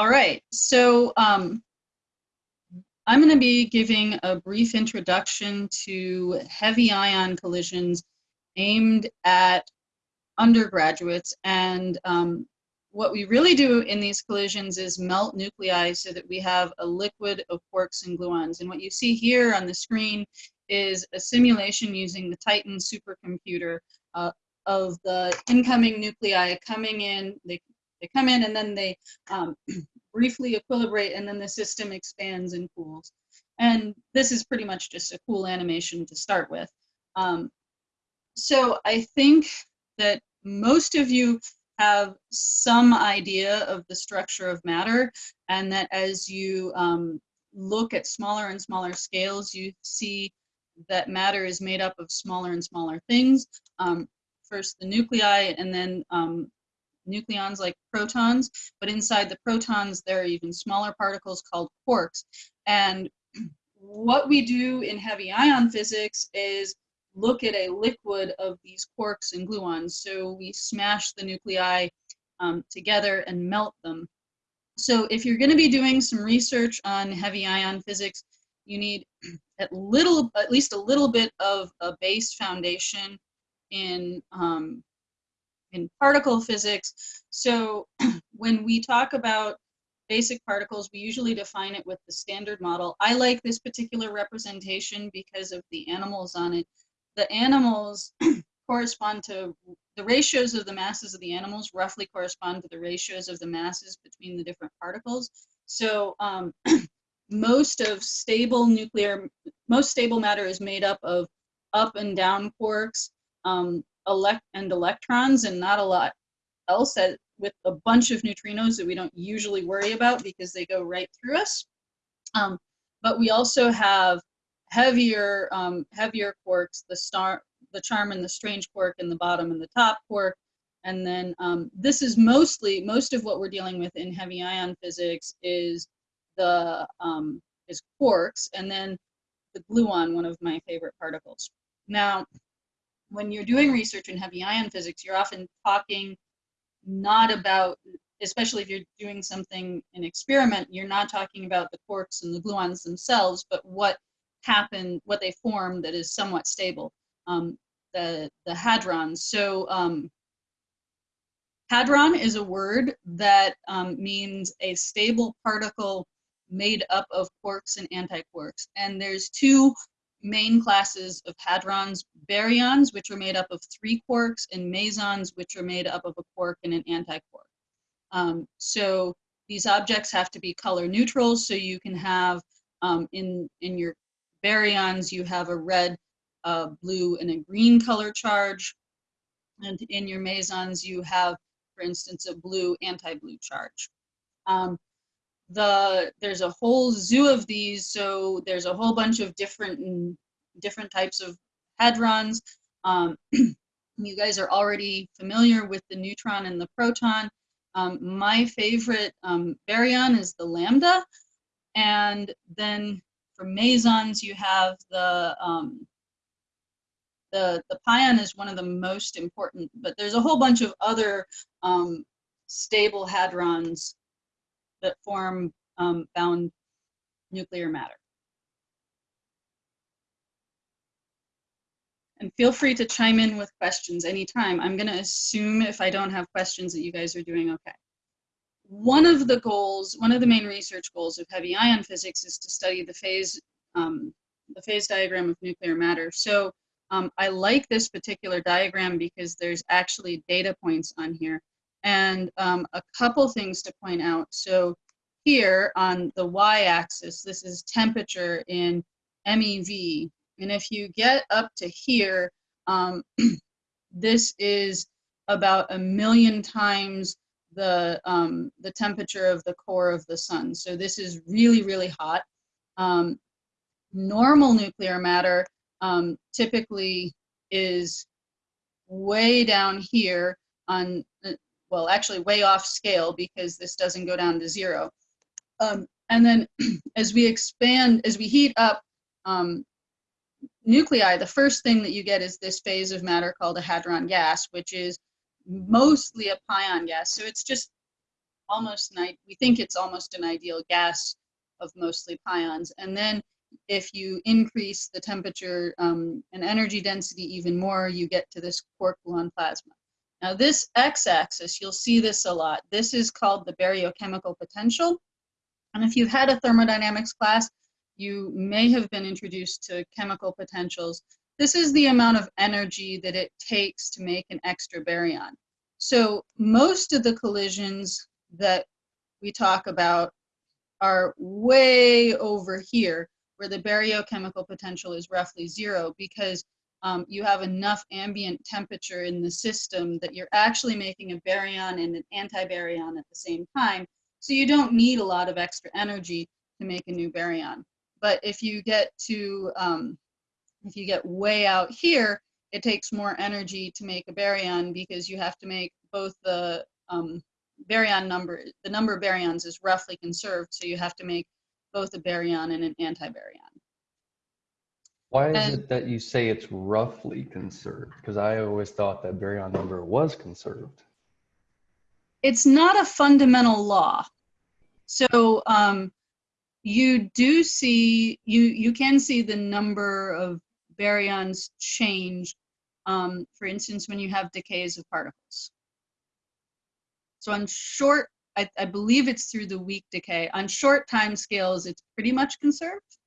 All right, so um, I'm going to be giving a brief introduction to heavy ion collisions aimed at undergraduates. And um, what we really do in these collisions is melt nuclei so that we have a liquid of quarks and gluons. And what you see here on the screen is a simulation using the Titan supercomputer uh, of the incoming nuclei coming in. They, they come in and then they um, briefly equilibrate and then the system expands and cools. And this is pretty much just a cool animation to start with. Um, so I think that most of you have some idea of the structure of matter and that as you um, look at smaller and smaller scales, you see that matter is made up of smaller and smaller things. Um, first the nuclei and then um, nucleons like protons, but inside the protons there are even smaller particles called quarks. And what we do in heavy ion physics is look at a liquid of these quarks and gluons. So we smash the nuclei um, together and melt them. So if you're going to be doing some research on heavy ion physics, you need at little, at least a little bit of a base foundation in um, in particle physics. So when we talk about basic particles, we usually define it with the standard model. I like this particular representation because of the animals on it. The animals correspond to, the ratios of the masses of the animals roughly correspond to the ratios of the masses between the different particles. So um, most of stable nuclear, most stable matter is made up of up and down quarks. Um, elect and electrons and not a lot else with a bunch of neutrinos that we don't usually worry about because they go right through us. Um, but we also have heavier um, heavier quarks, the star, the charm and the strange quark in the bottom and the top quark. And then um, this is mostly, most of what we're dealing with in heavy ion physics is the um, is quarks and then the gluon, one of my favorite particles. Now, when you're doing research in heavy ion physics, you're often talking not about, especially if you're doing something, an experiment, you're not talking about the quarks and the gluons themselves, but what happened, what they form that is somewhat stable, um, the, the hadrons. So um, hadron is a word that um, means a stable particle made up of quarks and antiquarks. And there's two main classes of hadrons, baryons, which are made up of three quarks, and mesons, which are made up of a quark and an antiquark. Um, so these objects have to be color neutral, so you can have um, in, in your baryons, you have a red, uh, blue, and a green color charge. And in your mesons, you have, for instance, a blue anti-blue charge. Um, the there's a whole zoo of these so there's a whole bunch of different different types of hadrons. Um, you guys are already familiar with the neutron and the proton. Um, my favorite um, baryon is the lambda. And then for mesons you have the um, the the pion is one of the most important but there's a whole bunch of other um, stable hadrons that form um, bound nuclear matter. And feel free to chime in with questions anytime. I'm gonna assume if I don't have questions that you guys are doing okay. One of the goals, one of the main research goals of heavy ion physics is to study the phase, um, the phase diagram of nuclear matter. So um, I like this particular diagram because there's actually data points on here. And um, a couple things to point out. So here on the y-axis, this is temperature in MeV. And if you get up to here, um, this is about a million times the, um, the temperature of the core of the sun. So this is really, really hot. Um, normal nuclear matter um, typically is way down here on well, actually way off scale because this doesn't go down to zero. Um, and then as we expand, as we heat up um, nuclei, the first thing that you get is this phase of matter called a hadron gas, which is mostly a pion gas. So it's just almost an, we think it's almost an ideal gas of mostly pions. And then if you increase the temperature um, and energy density even more, you get to this quark gluon plasma. Now this x-axis, you'll see this a lot. This is called the baryochemical potential. And if you've had a thermodynamics class, you may have been introduced to chemical potentials. This is the amount of energy that it takes to make an extra baryon. So most of the collisions that we talk about are way over here where the baryochemical potential is roughly zero because um, you have enough ambient temperature in the system that you're actually making a baryon and an antibaryon at the same time. So you don't need a lot of extra energy to make a new baryon. But if you get to, um, if you get way out here, it takes more energy to make a baryon because you have to make both the um, baryon number, the number of baryons is roughly conserved, so you have to make both a baryon and an antibaryon. Why is And- it that you say it's roughly conserved? Because I always thought that baryon number was conserved. It's not a fundamental law. So um, you do see, you, you can see the number of baryons change, um, for instance, when you have decays of particles. So on short, I, I believe it's through the weak decay. On short time scales, it's pretty much conserved.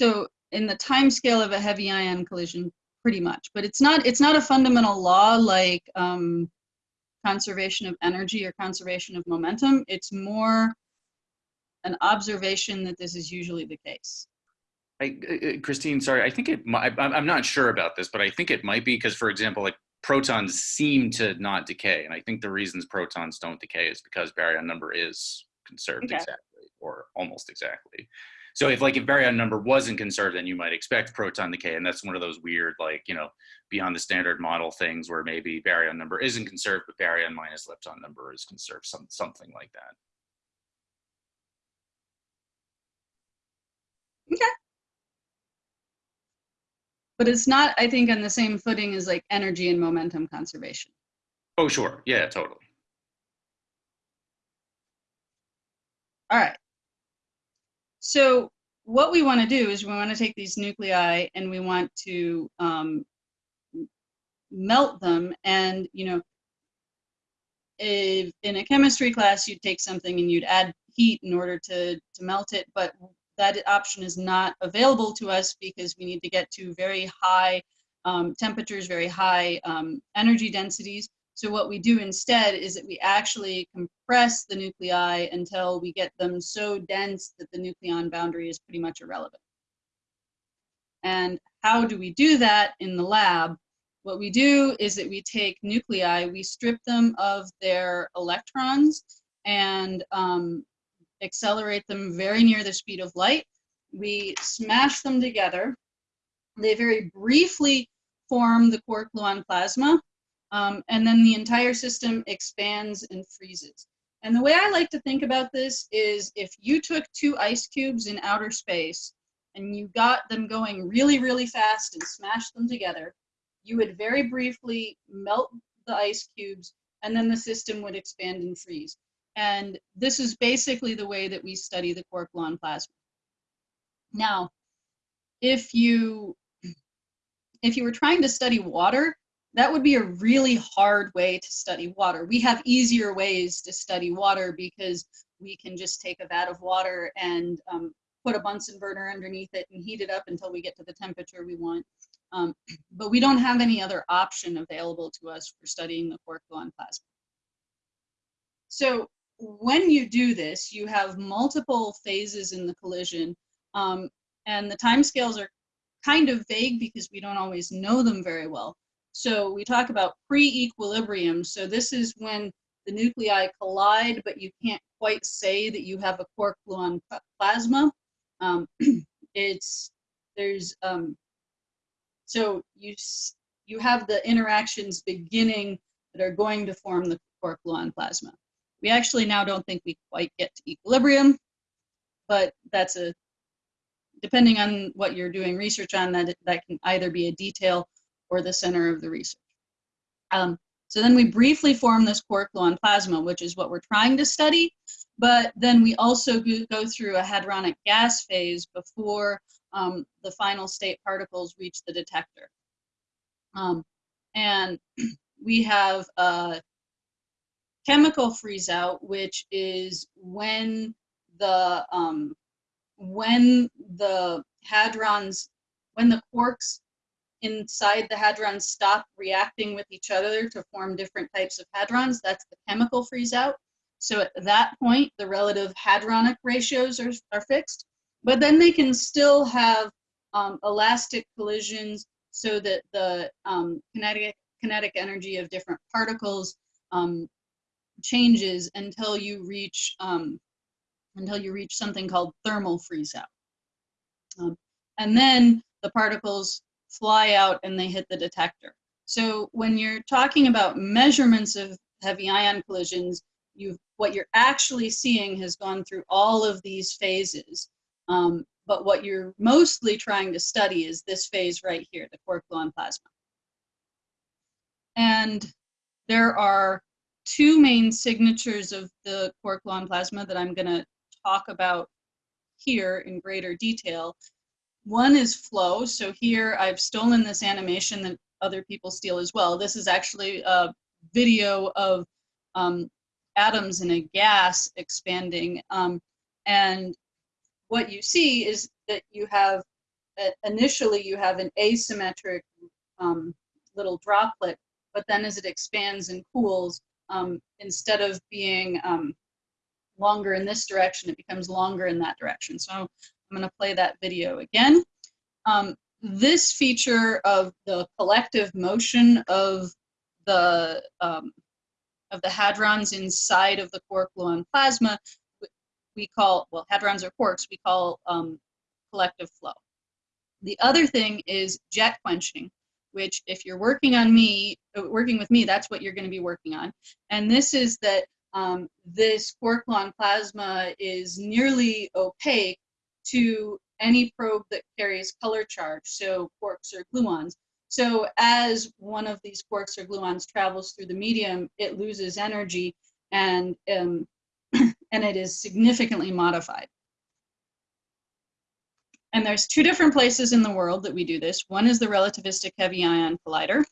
So in the time scale of a heavy ion collision, pretty much, but it's not, it's not a fundamental law like um, conservation of energy or conservation of momentum. It's more an observation that this is usually the case. I, uh, uh, Christine, sorry, I think it might, I'm I'm not sure about this, but I think it might be because, for example, like protons seem to not decay. And I think the reasons protons don't decay is because baryon number is conserved Okay. exactly or almost exactly. So if like if baryon number wasn't conserved, then you might expect proton decay. And that's one of those weird, like, you know, beyond the standard model things where maybe baryon number isn't conserved, but baryon minus lepton number is conserved, some, something like that. Okay. But it's not, I think, on the same footing as like energy and momentum conservation. Oh, sure. Yeah, totally. All right. So what we want to do is we want to take these nuclei and we want to um, melt them. And, you know, if in a chemistry class, you'd take something and you'd add heat in order to, to melt it. But that option is not available to us because we need to get to very high um, temperatures, very high um, energy densities. So what we do instead is that we actually compress the nuclei until we get them so dense that the nucleon boundary is pretty much irrelevant. And how do we do that in the lab? What we do is that we take nuclei, we strip them of their electrons and um, accelerate them very near the speed of light. We smash them together. They very briefly form the quark gluon plasma, um, and then the entire system expands and freezes. And the way I like to think about this is if you took two ice cubes in outer space and you got them going really, really fast and smashed them together, you would very briefly melt the ice cubes and then the system would expand and freeze. And this is basically the way that we study the gluon plasma. Now, if you if you were trying to study water, that would be a really hard way to study water. We have easier ways to study water because we can just take a vat of water and um, put a Bunsen burner underneath it and heat it up until we get to the temperature we want. Um, but we don't have any other option available to us for studying the quark gluon plasma. So when you do this, you have multiple phases in the collision, um, and the timescales are kind of vague because we don't always know them very well. So we talk about pre-equilibrium. So this is when the nuclei collide, but you can't quite say that you have a quark gluon plasma. Um, it's there's um, so you you have the interactions beginning that are going to form the quark gluon plasma. We actually now don't think we quite get to equilibrium, but that's a depending on what you're doing research on, that, that can either be a detail or the center of the research. Um, so then we briefly form this quark gluon plasma, which is what we're trying to study. But then we also go, through a hadronic gas phase before um, the final state particles reach the detector. Um, and we have a chemical freeze out, which is when the um, when the hadrons, when the quarks inside the hadrons stop reacting with each other to form different types of hadrons, that's the chemical freeze out. So at that point, the relative hadronic ratios are, are fixed, but then they can still have um, elastic collisions so that the um, kinetic, kinetic energy of different particles um, changes until you reach um, until you reach something called thermal freeze out. Um, and then the particles fly out and they hit the detector. So when you're talking about measurements of heavy ion collisions, you what you're actually seeing has gone through all of these phases. Um, but what you're mostly trying to study is this phase right here, the quark gluon plasma. And there are two main signatures of the quark gluon plasma that I'm going to talk about here in greater detail. One is flow. So here I've stolen this animation that other people steal as well. This is actually a video of um, atoms in a gas expanding. Um, and what you see is that you have, uh, initially you have an asymmetric um, little droplet, but then as it expands and cools, um, instead of being um, longer in this direction, it becomes longer in that direction. So I'm gonna play that video again. Um, this feature of the collective motion of the um, of the hadrons inside of the quark gluon plasma, we call, well, hadrons or quarks, we call um, collective flow. The other thing is jet quenching, which if you're working on me, uh, working with me, that's what you're gonna be working on. And this is that um, this quark gluon plasma is nearly opaque to any probe that carries color charge, so quarks or gluons. So as one of these quarks or gluons travels through the medium, it loses energy and, um, and it is significantly modified. And there's two different places in the world that we do this. One is the Relativistic Heavy Ion Collider,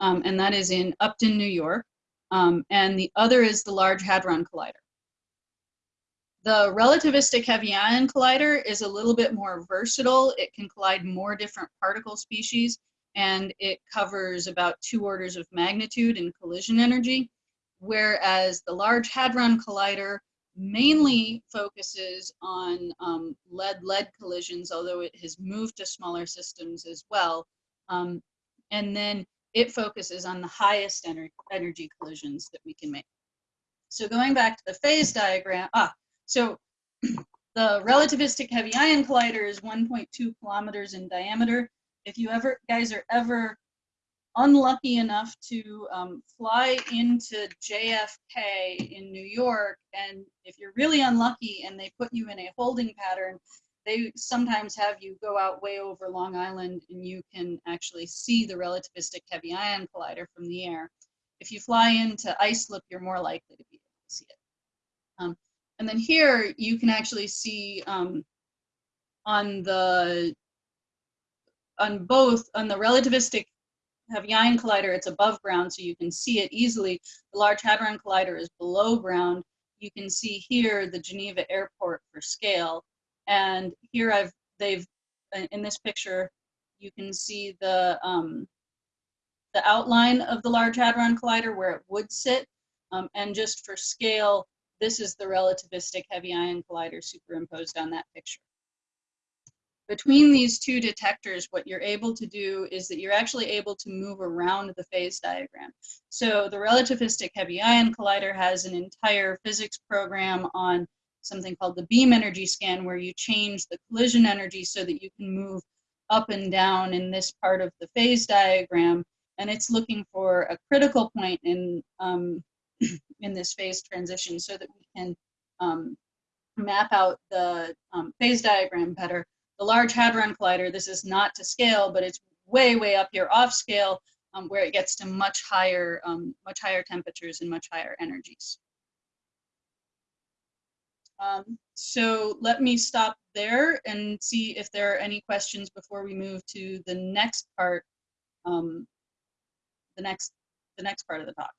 um, and that is in Upton, New York. Um, and the other is the Large Hadron Collider. The relativistic heavy ion collider is a little bit more versatile. It can collide more different particle species and it covers about two orders of magnitude in collision energy, whereas the Large Hadron Collider mainly focuses on um, lead-lead collisions, although it has moved to smaller systems as well. Um, and then it focuses on the highest ener energy collisions that we can make. So going back to the phase diagram, ah, so the relativistic heavy ion collider is 1.2 kilometers in diameter. If you ever guys are ever unlucky enough to um, fly into JFK in New York, and if you're really unlucky and they put you in a holding pattern, they sometimes have you go out way over Long Island and you can actually see the relativistic heavy ion collider from the air. If you fly into Islip, you're more likely to be able to see it. Um, and then here you can actually see um, on the on both on the relativistic heavy ion collider, it's above ground, so you can see it easily. The Large Hadron Collider is below ground. You can see here the Geneva Airport for scale. And here I've, they've, in this picture, you can see the, um, the outline of the Large Hadron Collider where it would sit. Um, and just for scale, this is the relativistic heavy ion collider superimposed on that picture. Between these two detectors, what you're able to do is that you're actually able to move around the phase diagram. So the relativistic heavy ion collider has an entire physics program on something called the beam energy scan where you change the collision energy so that you can move up and down in this part of the phase diagram. And it's looking for a critical point in, um, in this phase transition so that we can um, map out the um, phase diagram better. the Large Hadron Collider, this is not to scale, but it's way, way up here off scale, um, where it gets to much higher, um, much higher temperatures and much higher energies. Um, so let me stop there and see if there are any questions before we move to the next part, um, the next, the next part of the talk.